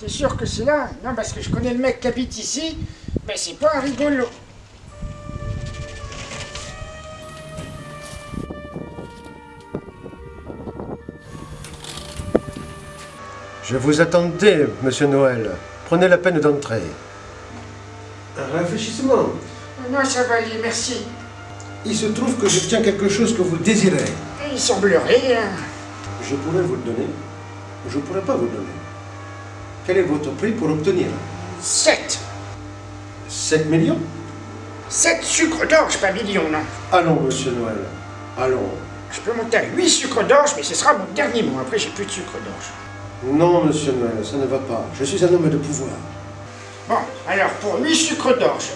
T'es sûr que c'est là Non, parce que je connais le mec qui habite ici, mais c'est pas un rigolo. Je vous attendais, monsieur Noël. Prenez la peine d'entrer. Un réfléchissement. Non, ça va aller, merci. Il se trouve que je tiens quelque chose que vous désirez. Il semblerait... hein. Je pourrais vous le donner, je ne pourrais pas vous le donner. Quel est votre prix pour obtenir 7 7 millions 7 sucres d'orge, pas millions, non. Allons, monsieur Noël. Allons. Je peux monter à 8 sucres d'orge, mais ce sera mon dernier mot. Après, j'ai plus de sucre d'orge. Non, monsieur Noël, ça ne va pas. Je suis un homme de pouvoir. Bon, alors, pour 8 sucres d'orge,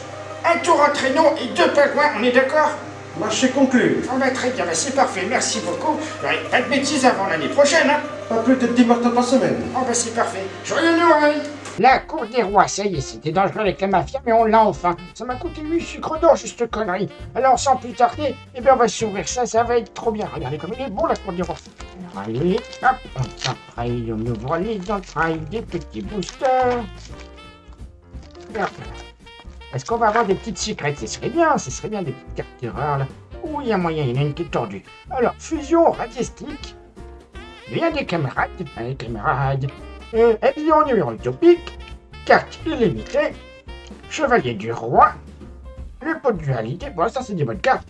un tour en traîneau et deux pingouins, on est d'accord? Marché conclu. On va très bien, bah, c'est parfait, merci beaucoup. Pas de bêtises avant l'année prochaine, hein Pas plus de 10 mortels par semaine. Oh bah c'est parfait. Joyeux Noël La cour des rois, ça y est, c'était dangereux avec la mafia, mais on l'a enfin. Ça m'a coûté 8 sucres d'or, juste connerie. Alors sans plus tarder, eh bien on va s'ouvrir ça, ça va être trop bien. Regardez comme il est bon la cour des rois. Alors, allez, hop, on s'entraille, on ouvre les entrailles des petits boosters. Est-ce qu'on va avoir des petites secrètes Ce serait bien, ce serait bien des petites cartes d'erreur là. Oui, il y a moyen, il y en a une qui est tordue. Alors, fusion radiestique. Bien des camarades, des camarades. Euh, avion numéro utopique. Carte illimitée. Chevalier du roi. Le pot de dualité. Bon, ça, c'est des bonnes cartes.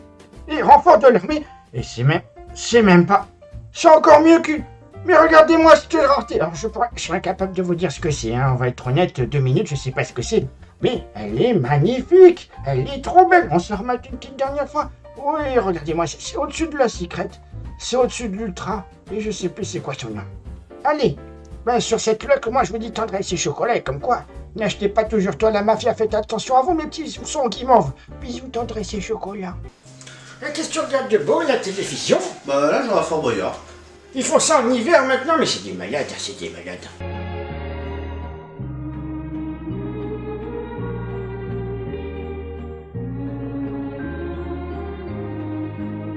Et renfort de l'armée. Et c'est même. C'est même pas. C'est encore mieux que. Mais regardez-moi cette rareté. Alors, je, pourrais, je suis incapable de vous dire ce que c'est. Hein. On va être honnête, deux minutes, je sais pas ce que c'est. Mais elle est magnifique. Elle est trop belle. On se remet une petite dernière fois. Oui, regardez-moi, c'est au-dessus de la secrète. C'est au-dessus de l'ultra. Et je sais plus c'est quoi son nom. Allez, ben sur cette luck, moi je vous dis tendresse et chocolat, et comme quoi, n'achetez pas toujours toi la mafia, faites attention à vous mes petits sons qui m'envent. Bisous tendresse et chocolat. Qu'est-ce que tu regardes de beau, la télévision? Bah là, j'aurai Fort Boyard. Ils font ça en hiver maintenant, mais c'est des malades, hein, c'est des malades.